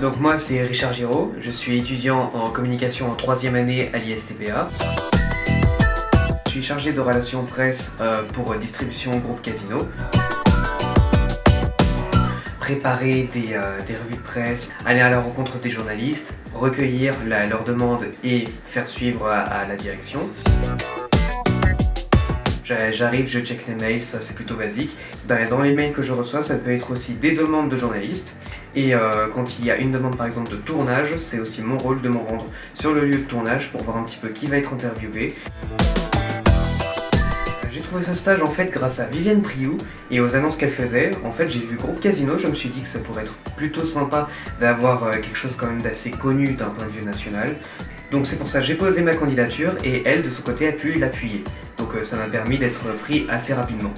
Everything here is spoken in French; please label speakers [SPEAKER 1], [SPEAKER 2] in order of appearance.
[SPEAKER 1] Donc moi c'est Richard Giraud, je suis étudiant en communication en troisième année à l'ISTPA. Je suis chargé de relations presse euh, pour distribution groupe Casino. Préparer des, euh, des, revues de presse, aller à la rencontre des journalistes, recueillir leurs demandes et faire suivre à la direction. J'arrive, je check les mails, ça c'est plutôt basique. Ben, dans les mails que je reçois, ça peut être aussi des demandes de journalistes. Et euh, quand il y a une demande par exemple de tournage, c'est aussi mon rôle de me rendre sur le lieu de tournage pour voir un petit peu qui va être interviewé. J'ai trouvé ce stage en fait grâce à Vivienne Priou et aux annonces qu'elle faisait. En fait j'ai vu Groupe Casino, je me suis dit que ça pourrait être plutôt sympa d'avoir euh, quelque chose quand même d'assez connu d'un point de vue national. Donc c'est pour ça que j'ai posé ma candidature et elle de son côté a pu l'appuyer. Donc euh, ça m'a permis d'être pris assez rapidement.